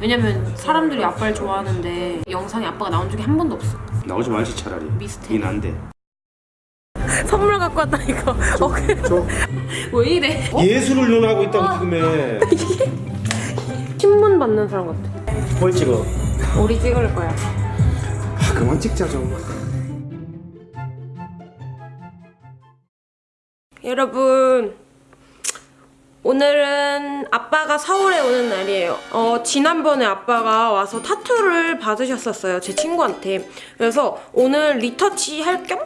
왜냐면 사람들이 아빠를 좋아하는데 영상에 아빠가 나온 적이 한 번도 없어. 나오지 말지 차라리. 미스테리. 이 난데. 선물 갖고 왔다 이거. 어, 그래. 왜 이래? 예술을 논하고 있다고 지금에 신문 받는 사람 같아. 뭘 찍어? 우리 찍을 거야. 아, 그만 찍자 좀. 여러분 오늘은 아빠가 서울에 오는 날이에요. 어, 지난번에 아빠가 와서 타투를 받으셨었어요 제 친구한테. 그래서 오늘 리터치 할 겸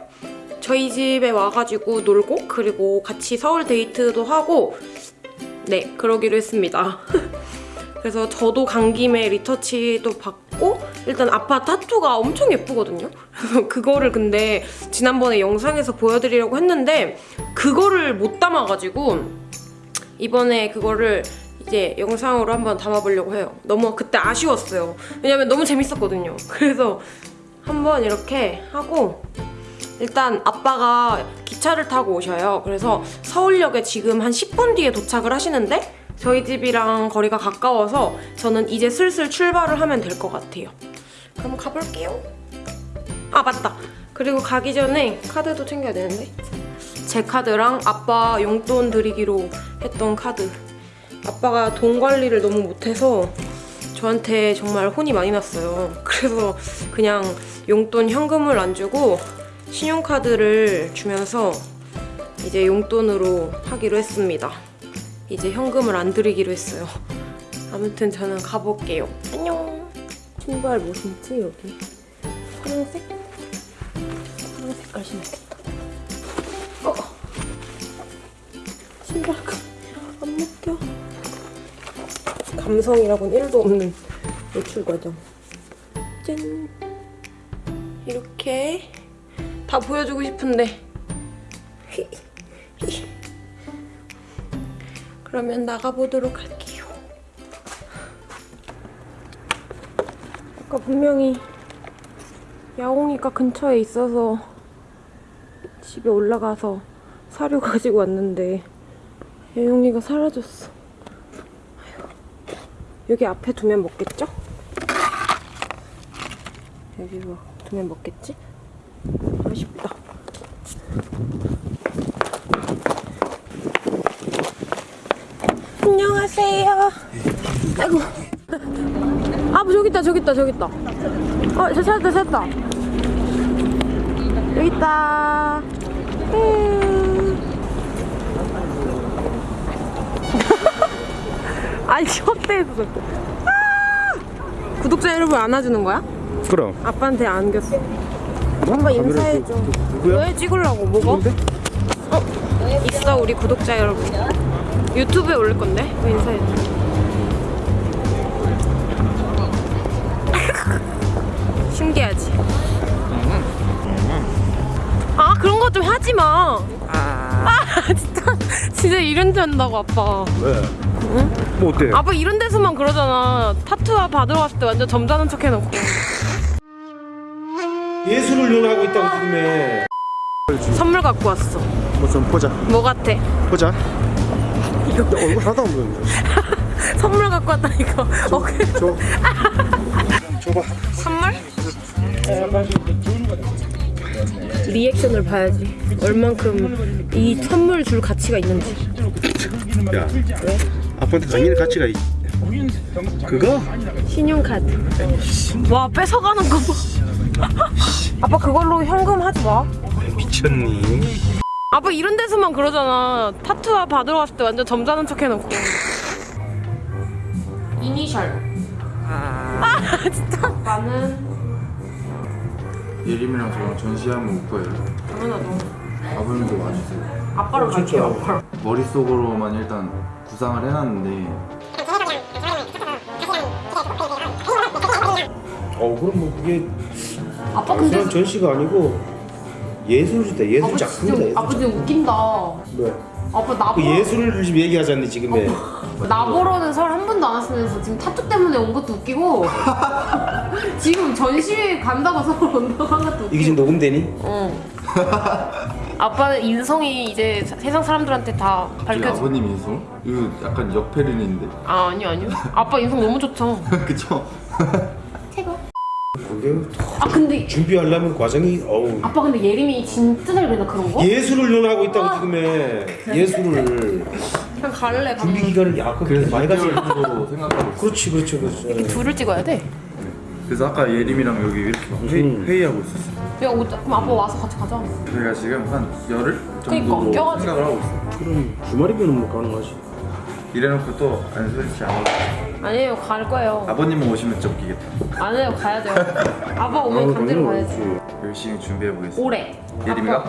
저희 집에 와가지고 놀고 그리고 같이 서울 데이트도 하고 네 그러기로 했습니다. 그래서 저도 간 김에 리터치도 받고 일단 아빠 타투가 엄청 예쁘거든요. 그거를 근데 지난번에 영상에서 보여드리려고 했는데 그거를 못 담아가지고 이번에 그거를 이제 영상으로 한번 담아보려고 해요. 너무 그때 아쉬웠어요. 왜냐면 너무 재밌었거든요. 그래서 한번 이렇게 하고 일단 아빠가 기차를 타고 오셔요. 그래서 서울역에 지금 한 10분 뒤에 도착을 하시는데 저희 집이랑 거리가 가까워서 저는 이제 슬슬 출발을 하면 될 것 같아요. 그럼 가볼게요. 아 맞다. 그리고 가기 전에 카드도 챙겨야 되는데 제 카드랑 아빠 용돈 드리기로 했던 카드 아빠가 돈 관리를 너무 못해서 저한테 정말 혼이 많이 났어요. 그래서 그냥 용돈 현금을 안 주고 신용카드를 주면서 이제 용돈으로 하기로 했습니다. 이제 현금을 안 드리기로 했어요. 아무튼 저는 가볼게요. 안녕. 신발 뭐 신지 여기? 파란색? 파란 색깔 신었겠다. 어. 신발가 안 먹혀. 감성이라고는 1도 없는 외출 과정. 짠. 이렇게 다 보여주고 싶은데. 그러면 나가보도록 할게요. 아까 분명히 야옹이가 근처에 있어서 집에 올라가서 사료 가지고 왔는데 야옹이가 사라졌어. 아휴. 여기 앞에 두면 먹겠죠? 여기로 두면 먹겠지? 아쉽다. 안녕하세요. 아이고. 아, 뭐 저기 있다, 저기 있다, 저기 있다. 어, 저 찾았다, 찾았다. 여기 있다. 음. 아니, 셔츠에서. 아! 구독자 여러분 안아주는 거야? 그럼 아빠한테 안겼어. 한번 인사해줘. 누구야? 왜 찍으려고? 뭐가? 어? 있어, 우리 구독자 여러분. 유튜브에 올릴 건데? 왜 인사해줘. 신기하지? 그런 거 좀 하지 마. 아, 진짜. 진짜 이런 데 한다고, 아빠. 왜? 뭐 어때? 아빠 이런 데서만 그러잖아. 타투 받으러 갔을 때 완전 점잖은 척 해놓고. 예술을 논하고 있다고 지금에 선물 갖고 왔어. 뭐 좀 보자 뭐 같아? 보자 이거 얼굴 하나도 안 보이는데 선물 갖고 왔다니까. 어, 그래. 줘 줘봐 선물? 리액션을 봐야지. 얼만큼 이 선물 줄 가치가 있는지. 야 아빠한테 당연히 가치가 있 그거? 신용카드. 와, 뺏어가는 거 봐. 아빠 그걸로 현금 하지 마. 미쳤니? 아빠 이런 데서만 그러잖아. 타투 받으러 갔을 때 완전 점잖은 척 해놓고. 이니셜. 아, 진짜. 아빠는 예림이랑 저랑 전시 한번 올 거예요. 당연하죠. 아버님도 와주세요. 아빠랑 갈게요. 머릿속으로만 일단 구상을 해놨는데 어 그럼 뭐 그게 아빠 근데 그런 전시가 아니고 예술이다 예술 아빠 작품이다 진짜 예술 아빠 진짜 웃긴다. 왜? 아빠 나그 예술을 지금 얘기하자니 지금에 나 보러는 서울 한 번도 안 왔으면서 지금 타투 때문에 온 것도 웃기고 지금 전시 간다고 서울 온다고 한 것도 웃기고. 이게 지금 녹음되니? 어. 아빠는 인성이 이제 사- 세상 사람들한테 다 밝혀져. 아버님 인성? 이거 약간 역페른인데 아 아니요 아니요. 아빠 인성 너무 좋죠. 그쵸? 최고. 아 근데 준비하려면 과정이 어우 아빠 근데 예림이 진짜 잘 그린다 그런 거? 예술을 연하고 있다고 지금에 예술을 그냥 갈래 밥 준비 기간을 약간 그래서 많이 가지 6개월 정도로 생각하고 있어 그렇지 그렇죠 그렇죠 둘을 찍어야 돼. 그래서 아까 예림이랑 여기 이렇게 막 회의, 음. 회의하고 있었어 야 오자. 그럼 아빠 와서 같이 가자. 저희가 지금 한 열흘 정도로 껴가지고. 생각을 하고 있어 그럼 주말이면 뭐 가능하지 이래놓고 또 안 소리치 안 하고 아니에요 갈 거예요. 아버님만 오시면 좀 웃기겠다 아니에요 가야 돼요. 아빠 오면 강제로 가야지. 열심히 준비해보겠습니다 올해. 예림이가?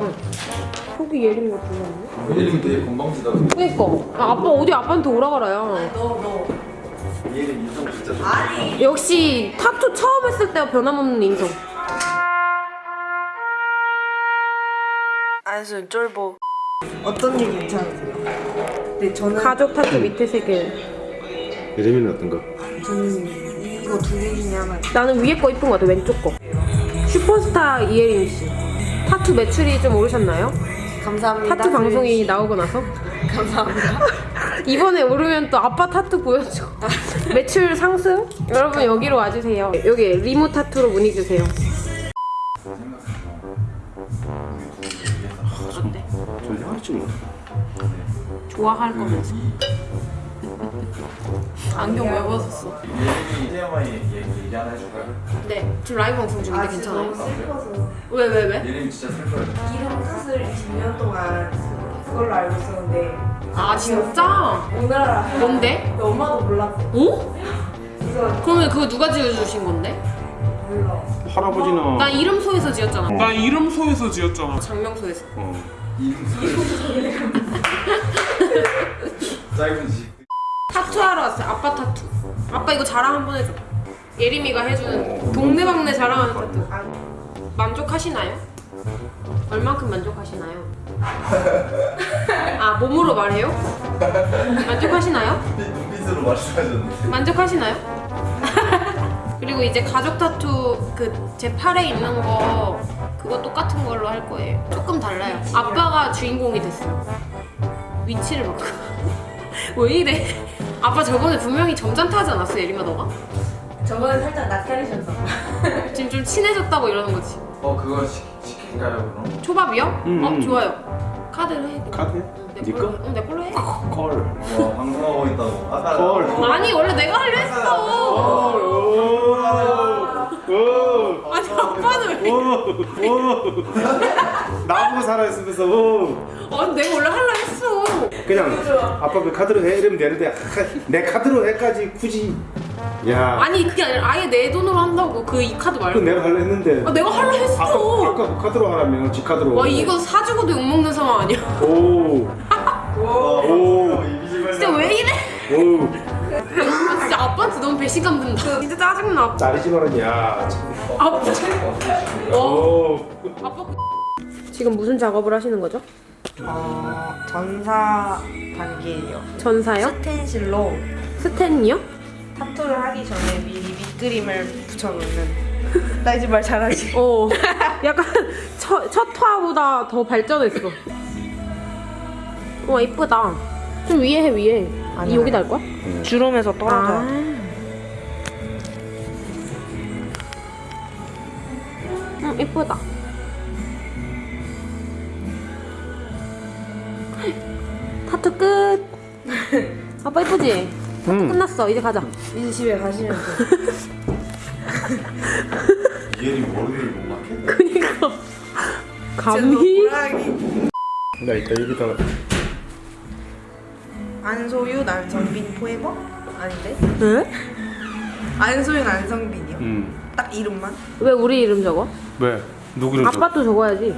저기 예림이가 불렀네. 예림이 되게 건방지다 그니까. 아, 아빠 어디 아빠한테 오라 그래요. 예림 인성 진짜 좋아 역시 타투 처음 했을 때와 변함없는 인성. 안순 쫄보 어떤 게 괜찮으세요? 네 저는 가족 타투 밑에 세 개. 예림이는 어떤가? 저는 이거 두 개 중에 하나 나는 위에 거 이쁜 거 같아 왼쪽 거. 슈퍼스타 이예림 씨. 타투 매출이 좀 오르셨나요? 감사합니다 타투 방송이 나오고 나서? 감사합니다 이번에 오르면 또 아빠 타투 보여줘. 매출 상승? 여러분 여기로 와주세요. 여기 리모 타투로 문의 주세요. 존재하지 뭐 좋아할 거면서. 안경 왜 벗었어? 예림이 TMI 얘기, 얘기 하나 해줄까요? 네, 지금 라이브 방송 중인데 괜찮아요? 너무 슬퍼서 왜, 왜, 왜? 예림이 진짜 슬퍼요 이름 탓을 20년 동안 그걸로 알고 있었는데 아, 진짜? 오늘 알아 뭔데? 엄마도 몰랐어 어? 그러면 그거 누가 지어주신 건데? 몰라 할아버지나 나 이름소에서 지었잖아. 나 이름소에서 지었잖아. 장명소에서. 어. 짧은 집 타투하러 왔어요. 아빠 타투. 아빠 이거 자랑 한번 해줘. 예림이가 해주는 동네방네 자랑하는 타투. 만족하시나요? 얼만큼 만족하시나요? 아 몸으로 말해요? 만족하시나요? 눈빛으로 말씀하셨는데 만족하시나요? 그리고 이제 가족 타투 그 제 팔에 있는 거 그거 똑같은 걸로 할 거예요. 조금 달라요. 아빠가 주인공이 됐어요. 위치를 바꿔. 왜 이래? 아빠 저번에 분명히 점잖다 하지 않았어 예림아 너가? 저번에 살짝 낯가리셨어 지금 좀 친해졌다고 이러는 거지. 어 그거 시, 시킬까요 그럼? 초밥이요? 음, 어 음. 좋아요. 카드로 해. 카드? 네 걸로. 응, 내 걸로 해. 콜 와 방송하고 있다고 아까 콜 아니 원래 내가 하려 했어. 아니 아빠는 왜? 나보고 살아있으면서 어. 아니 내가 원래 하려 했어. 그냥 아빠 그 카드로 해 이러면 되는데 하, 내 카드로 해까지 굳이 야 아니 그게 아니라 아예 내 돈으로 한다고 그 이 카드 그 말고. 내가 하려 했는데 아 내가 하려 했어. 아까, 아까 그 카드로 하라면 지 카드로 와 이거 사주고도 욕 먹는 상황 아니야? 오 오. 진짜 왜 이래? 오 아, 진짜 아빠한테 너무 배신감 든다. 진짜 짜증나. 짜리지 말은 야 참. 아빠. 어. 오. 아빠. 지금 무슨 작업을 하시는 거죠? 어 전사 단계예요 전사요? 스텐실로 스탠이요? 타투를 하기 전에 미리 밑그림을 붙여놓는 나 이제 말 잘하지 어. 약간 첫, 첫 화보다 더 발전했어. 와 이쁘다. 좀 위에 해 위에. 아니야. 여기다 할 거야? 주름에서 떨어져 아. 음 이쁘다. 타투 끝. 아빠 이쁘지? 응. 끝났어. 이제 가자. 이제 집에 가시면 돼 예림 머리를 못 맞게 그니까. 감히? 나 이따 여기다 안소유 난성빈 포에버? 아닌데? 왜? 안소유 난성빈이요 음. 딱 이름만? 왜 우리 이름 적어? 왜? 누구 이름 아빠 또 적어야지.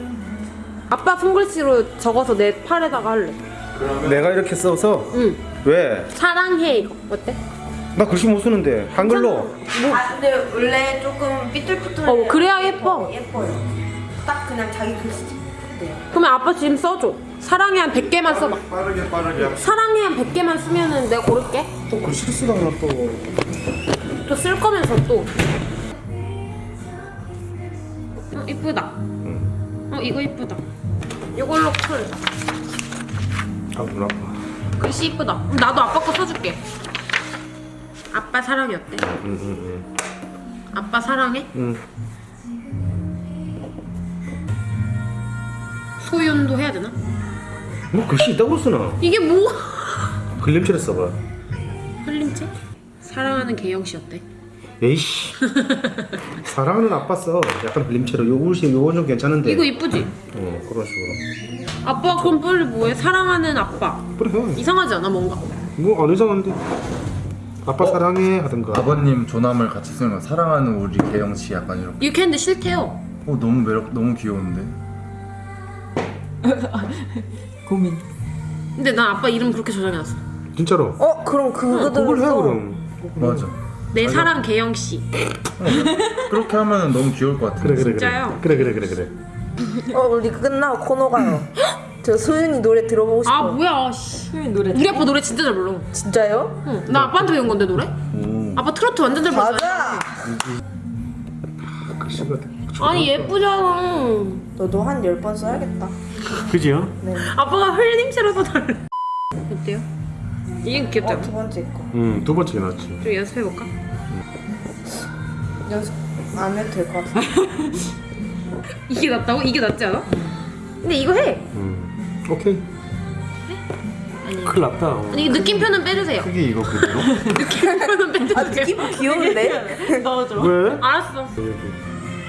아빠 손글씨로 적어서 내 팔에다가 할래. 써? 내가 이렇게 써서 응. 왜? 사랑해 이거 어때? 나 글씨 못 쓰는데 한글로 아 근데 원래 조금 삐뚤삐뚤해 어 그래야 예뻐. 어, 예뻐요 딱 그냥 자기 글씨 돼요 그러면 아빠 지금 써줘. 사랑해 한 100개만 써봐. 빠르게 빠르게 사랑해 한 100개만 쓰면은 내가 고를게. 또 글씨 쓰다가 또또 쓸 거면서 또. 어 이쁘다. 어 이거 이쁘다. 이걸로 쿨. 아눈 아파 글씨 이쁘다. 그럼 나도 아빠 거 써줄게. 아빠 사랑이 어때? 응 응 응 아빠 사랑해? 응. 소윤도 해야 되나? 뭐 글씨 있다고 쓰나 이게 뭐? 글림체를 써봐 흘림체? 사랑하는 개영 씨 어때? 에이씨 사랑하는 아빠 써 약간 글림체로 요 글씨 요건 좀 괜찮은데 이거 이쁘지? 어 그런 식으로 아빠 그럼 빨리 뭐해? 사랑하는 아빠. 그래 해 이상하지 않아 뭔가? 뭐안 이상한데 아빠 사랑해 하던가 아버님 조남을 같이 쓰는 건 사랑하는 우리 개영 씨 약간 이렇게. 이렇게 했는데 싫대요. 어 너무 매력 너무 귀여운데. 고민. 근데 난 아빠 이름 그렇게 저장해놨어. 진짜로 어 그럼 그거 그걸 해. 그럼 맞아. 내 사랑 개영 씨. 그렇게 하면 너무 귀여울 것 같은데. 그래 그래 진짜요? 그래 그래 그래 그래 어 우리 끝나고 코너 가요. 저 소윤이 노래 들어보고 싶어. 아 뭐야? 씨. 소윤이 노래. 우리 아빠 노래 진짜 잘 불러. 진짜요? 응. 나 아빠한테 배운 건데 노래? 오. 아빠 트로트 완전 잘 불러. 맞아. 아니 예쁘잖아. 너도 한열번 써야겠다. 그지요? 네. 아빠가 흘림체로 써달래. 어때요? 이게 귀엽지 어? 두 번째 거. 응두 번째 낫지 좀 연습해볼까? 연습 안 해도 될 것 같아. 이게 낫다고? 이게 낫지 않아? 근데 이거 해! 음 오케이 아니 큰일 났다 아니 느낌표는 빼주세요 크게 이거 그대로. 느낌표는 빼주세요 아 느낌 귀여운데? 넣어줘. 왜? 알았어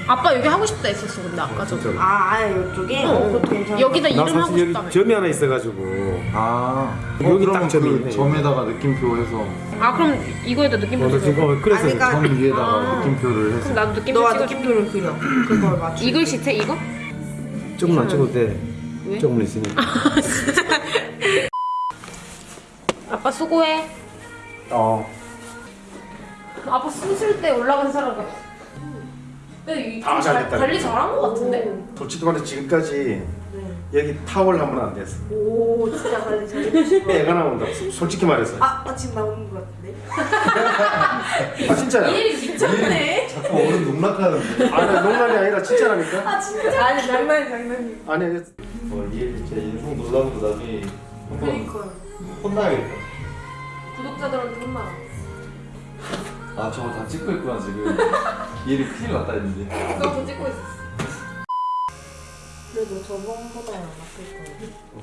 아빠 여기 하고 싶다 했었어 근데 아까 저 진짜로 아 아예 이쪽에. 어. 그것도 괜찮아. 여기다 나 이름 하고 사실 싶다며 여기 점이 하나 있어가지고 아. 여기 여기 딱딱 점이 그 있네. 점에다가 느낌표 해서 아 그럼 이거에다 느낌표 어, 나 찍어 지금 어, 그래서 아니, 그러니까- 점 위에다가 아. 느낌표를 해서. 그럼 나도 느낌표 찍어줄게 느낌표를 그려. 그걸 맞춰. 이 글씨체 이거? 조금 안 찍어도 돼 왜? 조금 있으니까 아빠 수고해 어 아빠 숨쉴 때 올라간 사람 같아 근데 이- 아, 잘- 잘됐다. 관리 잘한 거 같은데? 솔직히 말해 지금까지 여기 타월 한 번 안 됐어 오 진짜 관리 잘해주시고. 애가 나온다 솔직히 말해서 아, 아 지금 나오는 것 같은데? 아 진짜야 일이 미쳤네 자꾸 어른 농락하는데. 아니 농담이 아니라 진짜라니까 아니 장난이 장난이. 아니 어, 얘 진짜 인성 놀라는 거 나중에 한번 혼나야겠다. 구독자들한테 혼나 아 저거 다 찍고 있구나 지금. 얘를 큰일 났다 했는데. 너도 찍고 있어 그래도 저번보다는 낫을 거야.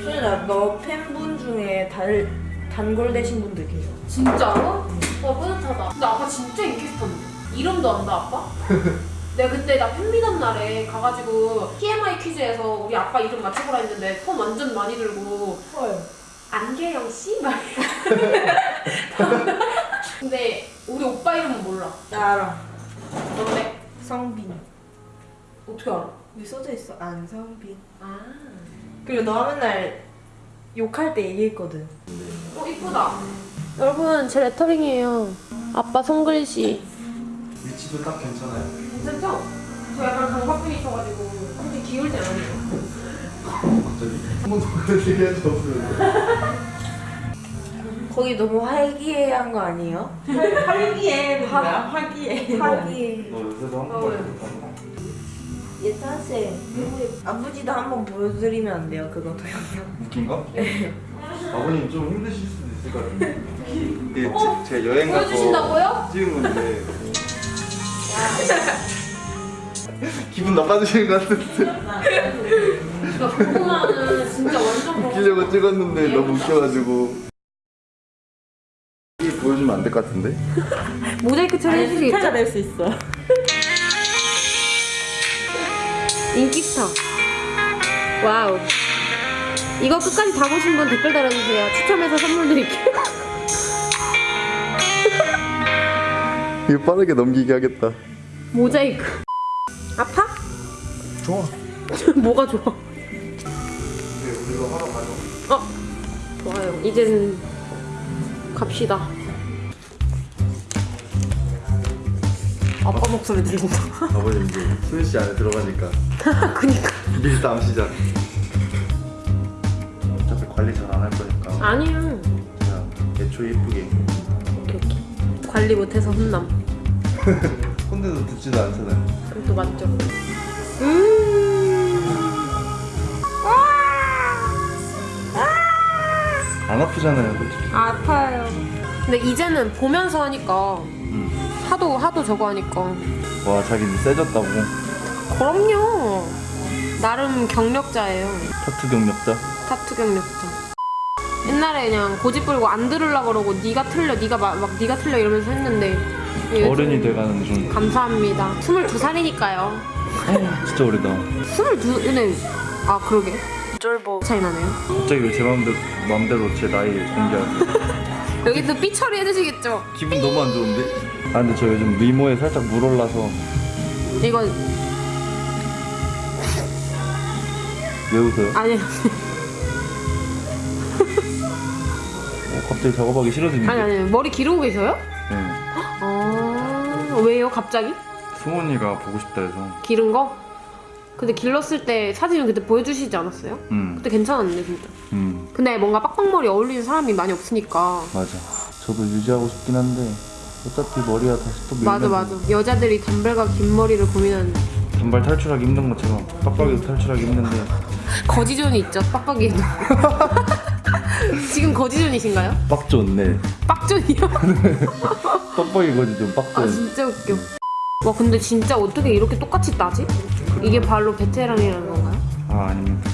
소연아, 너 팬분 중에 달, 단골 되신 분들 계셔. 진짜로? 와 뿌듯하다. 근데 아빠 진짜 인기 스타인데. 이름도 안다 아빠? 내가 그때 나 팬미던 날에 가가지고 TMI 퀴즈에서 우리 아빠 이름 맞춰보라 했는데 폰 완전 많이 들고 헐. 안계영 씨? 막 근데 우리 오빠 이름은 몰라. 나 알아. 뭔데? 성빈. 어떻게 알아? 여기 써져 있어. 안성빈. 아. 그리고 너가 맨날 욕할 때 얘기했거든. 어 이쁘다. 여러분 제 레터링이에요. 아빠 손글씨. 위치도 딱 괜찮아요. 괜찮죠? 저 약간 강박증이셔가지고 근데 기울지 않아요. 갑자기 한 번도 그런 얘기 한 적 없어요. 거기 너무 화기애애한 거 아니에요? 활기에 화- 뭐야? 너 요새도 어, 왜? 못하나? 예찬쌤, 우리 아버지도 한번 보여드리면 안 돼요? 그거 동영상. 웃긴 거? 아버님 좀 힘드실 수도 있을 것 같은데. 이게 제, 제 여행 가서 보여주신다고요? 찍은 건데. 기분 나빠지시는 것 같은데. 나 고구마는 진짜 완전. 웃기려고 찍었는데 너무 웃겨가지고. 이게 보여주면 안 될 것 같은데? 모자이크? 스타가 될수 있어. 인기 스타. 와우. 이거 끝까지 다 보신 분 댓글 달아주세요. 추첨해서 선물 드릴게요. 이거 빠르게 넘기게 하겠다. 모자이크. 아파? 좋아 뭐가 좋아? 어? 좋아요. 이젠 갑시다. 아빠 목소리 들린다. 아버님 이제 수현 씨 안에 들어가니까 그니까. 밀담 시작. 어차피 관리 잘 안 할 거니까 아니야. 그냥 애초에 이쁘게. 오케이, 오케이. 관리 못해서 혼남. 꼰대도 듣지도 않잖아요. 또 맞죠? 음. 안 아프잖아요, 솔직히. 아파요. 근데 이제는 보면서 하니까 음. 하도 하도 저거 하니까 와, 자기는 세졌다고. 그럼요. 나름 경력자예요. 타투 경력자. 타투 경력자. 옛날에 그냥 고집 부리고 안 들으려 그러고 네가 틀려, 네가 막, 막 네가 틀려 이러면서 했는데 어른이 돼가는 중. 감사합니다. 22살이니까요. 진짜 오래다. 22, 근데 아 그러게. 쫄보 차이 나네요. 갑자기 왜 제 마음대로, 마음대로 제 나이 공개하세요? 여기 또 삐 처리 해주시겠죠? 기분 너무 안 좋은데? 아, 근데 저 요즘 미모에 살짝 물 올라서 이건 왜 웃어요? 아니 어, 갑자기 작업하기 싫어지는데. 아니 아니 머리 기르고 계셔요? 왜요 갑자기? 승원이가 보고 싶다 해서. 기른 거? 근데 길렀을 때 사진을 그때 보여주시지 않았어요? 음, 그때 괜찮았는데 진짜. 음, 근데 뭔가 빡빡머리 어울리는 사람이 많이 없으니까. 맞아. 저도 유지하고 싶긴 한데 어차피 머리가 다시 또 밀면 맞아 맞아. 여자들이 단발과 긴 머리를 고민하는 단발 탈출하기 힘든 것처럼 빡빡이도 탈출하기 힘든데 거지존이 있죠 빡빡이에도. 지금 거지존이신가요? 빡 좋네. 빡존이요? 빡빡이 거지 좀아 빡존. 진짜 웃겨. 와 근데 진짜 어떻게 이렇게 똑같이 따지? 이게 발로 베테랑이라는 건가요? 아 아닙니다.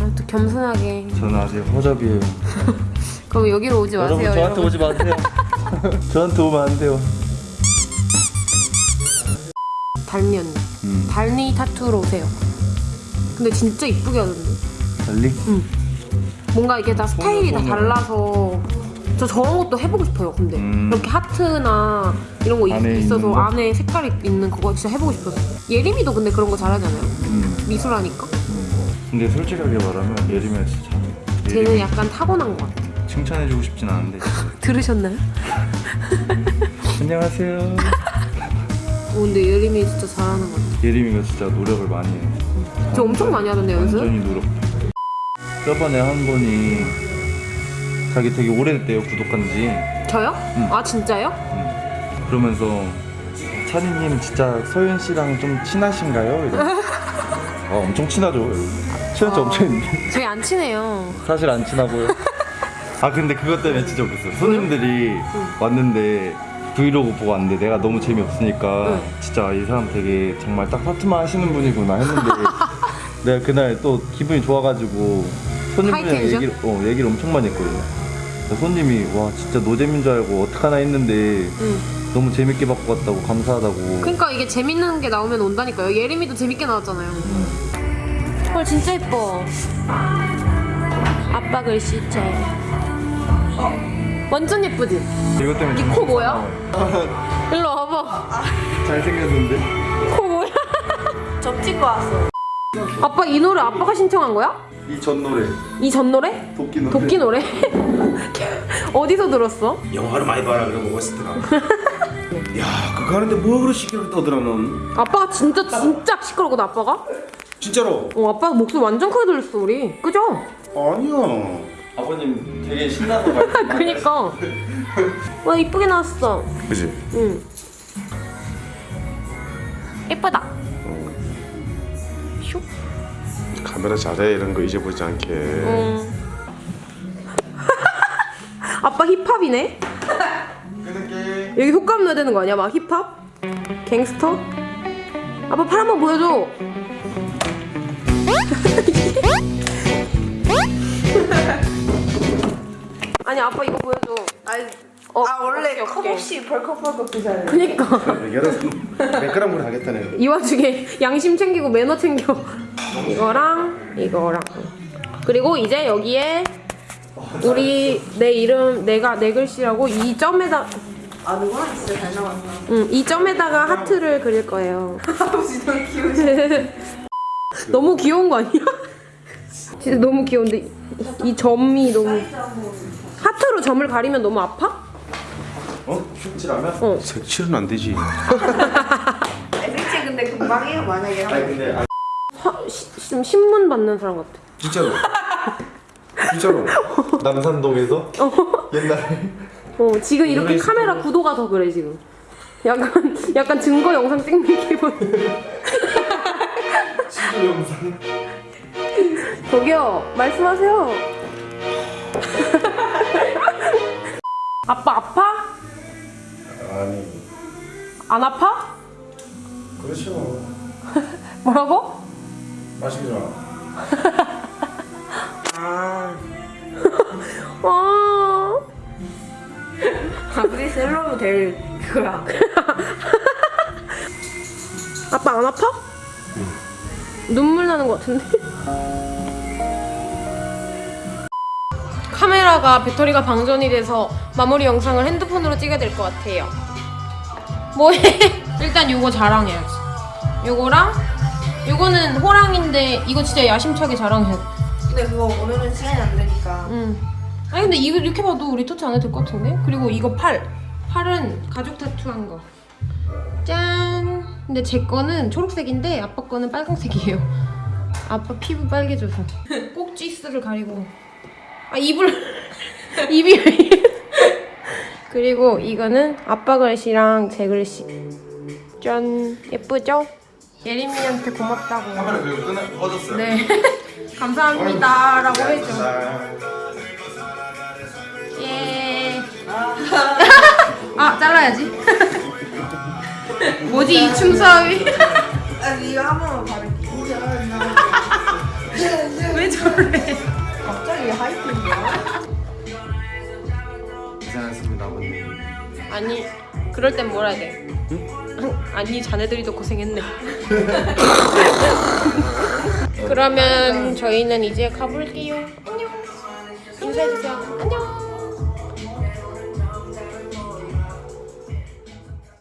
아, 또 겸손하게. 저는 아직 허접이에요. 그럼 여기로 오지 마세요. 여러분 저한테 여러분. 오지 마세요. 저한테 오면 안 돼요. 달니 언니. 음, 달니 타투로 오세요. 근데 진짜 이쁘게 하던데. 달리? 뭔가 이게 다 스타일이 다. 달라서 저 저런 것도 해보고 싶어요. 근데 음. 이렇게 하트나 이런 거 있- 안에 있 어서 있는 거? 안에 색깔이 있는 그거 진짜 해보고 싶었어요. 예림이도 근데 그런 거 잘하잖아요. 음, 미술하니까. 음. 근데 솔직하게 말하면 예림이가 진짜 쟤는 예림이 약간 타고난 것 같아. 칭찬해주고 싶진 않은데 들으셨나요? 안녕하세요. 어, 근데 예림이 진짜 잘하는 것 같아. 예림이가 진짜 노력을 많이 해. 저 엄청 많이 하던데 연습? 완전히 노력. 저번에 한 분이 자기 되게 오래됐대요 구독한 지. 저요? 응. 아 진짜요? 그러면서 찬이님 진짜 소윤 씨랑 좀 친하신가요? 이러. 아 엄청 친하죠. 친한 지 어. 엄청 있는데 저희 안 친해요. 사실 안 친하고요. 아 근데 그것 때문에 진짜 웃겼어요. 손님들이 왔는데 브이로그 보고 왔는데 내가 너무 재미없으니까 응. 진짜 이 사람 되게 정말 딱 파트만 하시는 분이구나 했는데 내가 그날 또 기분이 좋아가지고 high tension? 얘기를, 어, 얘기를 엄청 많이 했거든요. 그래서 손님이 와 진짜 노잼인 줄 알고 어떡하나 했는데 응. 너무 재밌게 받고 갔다고 감사하다고 그러니까 이게 재밌는 게 나오면 온다니까요. 예림이도 재밌게 나왔잖아요. 헐 진짜 예뻐. 아빠 글씨체. 어, 완전 예쁘지? 이것 때문에 이 코 뭐야? 일로 와봐. 잘생겼는데 코 뭐야? 점 찍고 왔어. 아빠 이 노래 아빠가 신청한 거야? 이 전 노래 이 전 노래? 도끼 노래 도끼 노래? 어디서 들었어? 영화를 많이 봐라 그러고 오스트라. 야 그거 하는데 뭐 그렇게 시끄럽게 떠들어 넌? 아빠가 진짜 진짜 시끄럽거든 아빠가? 진짜로? 어 아빠 목소리 완전 크게 들렸어 우리. 그죠? 아니야. 아버님 되게 신나서 그니까. 와 이쁘게 나왔어. 그지? 응. 예쁘다. 카메라 잘해 이런 거 잊어보지 않게. 응. 아빠 힙합이네. 여기 효과음 넣어야 되는 거 아니야? 막 힙합? 갱스터? 아빠 팔 한번 보여줘. 아니 아빠 이거 보여줘. 아니, 어, 아 원래 오케이, 컵 오케이. 없이 벌컥벌컥 드잖아요. 그니까 여러 100g으로 하겠다네. 이 와중에 양심 챙기고 매너 챙겨. 이거랑 이거랑 그리고 이제 여기에 우리 내 이름 내가 내 글씨라고 이 점에다 아 누구나 진짜 잘 나왔다. 응, 이 점에다가 하트를 그릴 거예요. 아버지 너무 귀여우시. 너무 귀여운 거 아니야? 진짜 너무 귀여운데 이- 이 점이 너무 하트로 점을 가리면 너무 아파? 어? 슈치라면? 어. 색칠은 안 되지. 색칠 근데 금방 해요 만약에. 아니 근데 아, 화, 시, 좀 신문 받는 사람 같아. 진짜로. 진짜로. 남산동에서 옛날에 어 지금 이렇게 카메라 구도가 더 그래 지금. 약간 약간 증거 영상 찍는 기분. 친구 영상. 저기요 말씀하세요. 아빠 아파? 아니 안 아파? 그렇죠. 뭐라고? 맛있게 줘. 아 아. 우리 셀럽이 될 그거야 아빠 안 아파? 눈물 나는 것 같은데? 카메라가 배터리가 방전이 돼서 마무리 영상을 핸드폰으로 찍어야 될 것 같아요. 뭐해? 일단 요거 자랑해야지. 요거랑 요거는 호랑인데 이거 진짜 야심차게 자랑해. 근데 그거 오늘은 시간이 안 되니까 응. 아니 근데 이거 이렇게 봐도 리터치 안 해도 될 것 같은데? 그리고 이거 팔. 팔은 가죽 타투한 거. 짠. 근데 제 거는 초록색인데 아빠 거는 빨강색이에요. 아빠 피부 빨개져서. 꼭지스를 가리고. 아 입을 입이? 그리고 이거는 아빠 글씨랑 제 글씨. 짠. 예쁘죠? 예림이한테 고맙다고. 카메라 그리고 끄 꺼졌어요. 네. 감사합니다 라고 해줘. 예. 아 잘라야지. 뭐지 이 춤사위? 아니 이거 한 번만 바를게 왜 저래? 갑자기 하이틴이야 고생하셨습니다 아버님. 아니 그럴 땐 뭐라 해야 돼? 아니 자네들이도 고생했네. 그러면 저희는 이제 가볼게요. 안녕. 인사해주세요.